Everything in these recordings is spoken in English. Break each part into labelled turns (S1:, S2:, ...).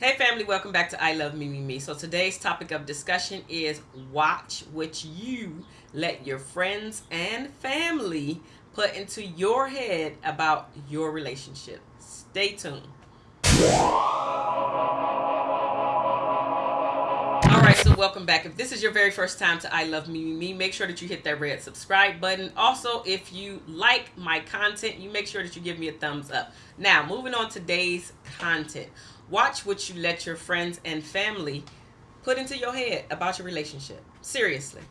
S1: Hey family, welcome back to I Love Me Me Me. So today's topic of discussion is watch what you let your friends and family put into your head about your relationship. Stay tuned. Alright, so welcome back. If this is your very first time to I Love Me Me Me, make sure that you hit that red subscribe button. Also, if you like my content, you make sure that you give me a thumbs up. Now, moving on today's content. Watch what you let your friends and family put into your head about your relationship. Seriously.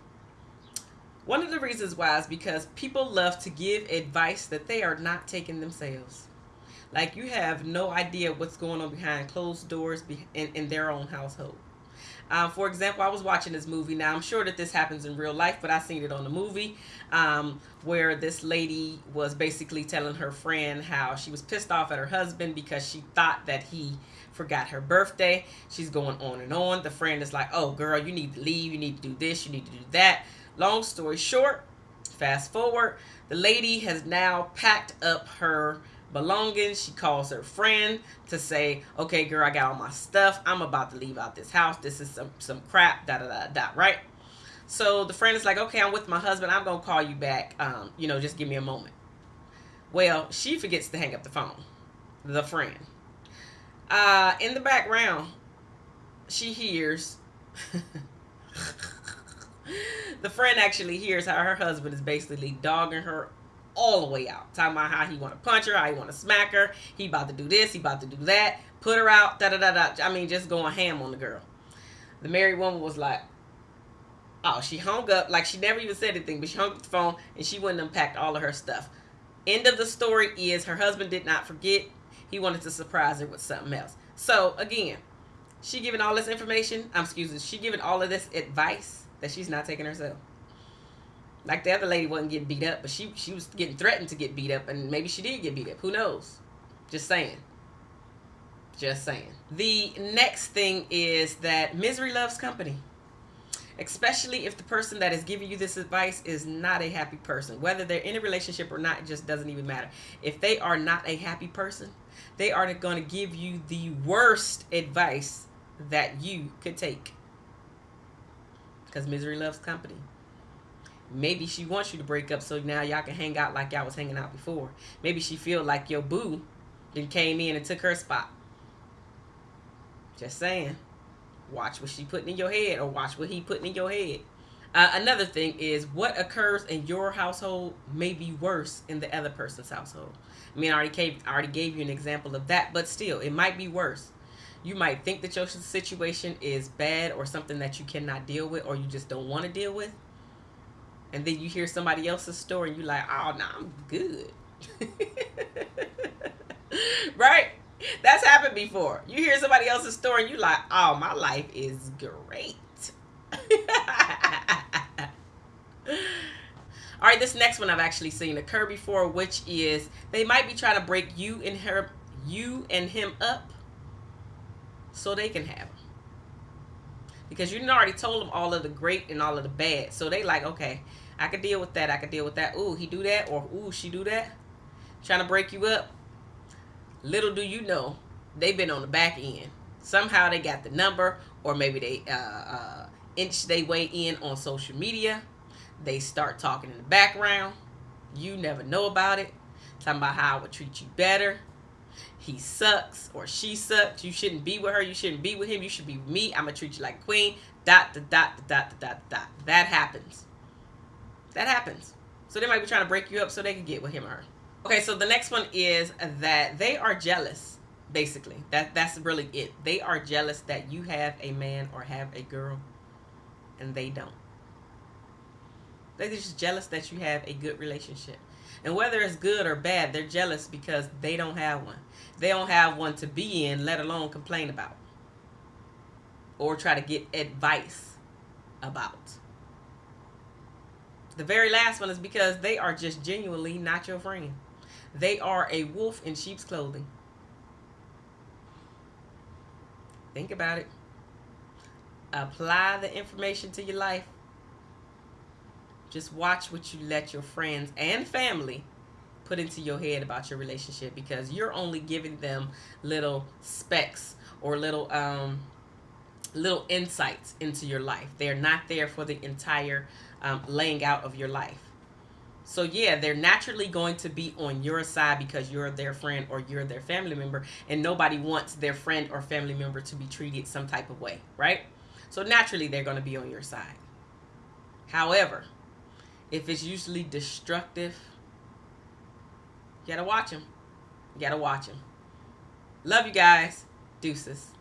S1: One of the reasons why is because people love to give advice that they are not taking themselves. Like you have no idea what's going on behind closed doors in, in their own household. Um, for example, I was watching this movie. Now, I'm sure that this happens in real life, but I seen it on the movie um, where this lady was basically telling her friend how she was pissed off at her husband because she thought that he forgot her birthday. She's going on and on. The friend is like, oh, girl, you need to leave. You need to do this. You need to do that. Long story short, fast forward, the lady has now packed up her belongings. She calls her friend to say, okay, girl, I got all my stuff. I'm about to leave out this house. This is some, some crap, da, da, da, da, right? So the friend is like, okay, I'm with my husband. I'm going to call you back. Um, you know, just give me a moment. Well, she forgets to hang up the phone. The friend. Uh, in the background, she hears... the friend actually hears how her husband is basically dogging her all the way out. Talking about how he want to punch her, how he want to smack her. He about to do this, he about to do that. Put her out, da da da da. I mean, just going ham on the girl. The married woman was like, oh, she hung up. Like, she never even said anything, but she hung up the phone and she went and unpacked all of her stuff. End of the story is her husband did not forget. He wanted to surprise her with something else. So, again, she giving all this information. I'm excuse me. She giving all of this advice that she's not taking herself. Like the other lady wasn't getting beat up, but she she was getting threatened to get beat up, and maybe she did get beat up. Who knows? Just saying. Just saying. The next thing is that misery loves company. Especially if the person that is giving you this advice is not a happy person. Whether they're in a relationship or not, it just doesn't even matter. If they are not a happy person, they are going to give you the worst advice that you could take. Because misery loves company. Maybe she wants you to break up so now y'all can hang out like y'all was hanging out before. Maybe she feel like your boo then came in and took her spot. Just saying. Watch what she putting in your head or watch what he putting in your head. Uh, another thing is what occurs in your household may be worse in the other person's household. I mean, I already gave, I already gave you an example of that, but still, it might be worse. You might think that your situation is bad or something that you cannot deal with or you just don't want to deal with and then you hear somebody else's story and you're like, oh, no, nah, I'm good. right? That's happened before. You hear somebody else's story you're like, oh, my life is great. All right, this next one I've actually seen occur before, which is they might be trying to break you and her, you and him up so they can have him. Because you already told them all of the great and all of the bad. So they like, okay, I could deal with that. I could deal with that. Ooh, he do that. Or, ooh, she do that. Trying to break you up. Little do you know, they've been on the back end. Somehow they got the number. Or maybe they uh, uh, inch their way in on social media. They start talking in the background. You never know about it. Talking about how I would treat you better he sucks or she sucks. You shouldn't be with her. You shouldn't be with him. You should be me. I'm going to treat you like queen. Dot, dot, dot, dot, dot, dot. That happens. That happens. So they might be trying to break you up so they can get with him or her. Okay, so the next one is that they are jealous, basically. That That's really it. They are jealous that you have a man or have a girl and they don't. They're just jealous that you have a good relationship. And whether it's good or bad, they're jealous because they don't have one. They don't have one to be in, let alone complain about. Or try to get advice about. The very last one is because they are just genuinely not your friend. They are a wolf in sheep's clothing. Think about it. Apply the information to your life. Just watch what you let your friends and family put into your head about your relationship because you're only giving them little specks or little um, little insights into your life. They're not there for the entire um, laying out of your life. So yeah, they're naturally going to be on your side because you're their friend or you're their family member, and nobody wants their friend or family member to be treated some type of way, right? So naturally, they're going to be on your side. However, if it's usually destructive, you gotta watch them. You gotta watch them. Love you guys. Deuces.